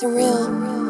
surreal.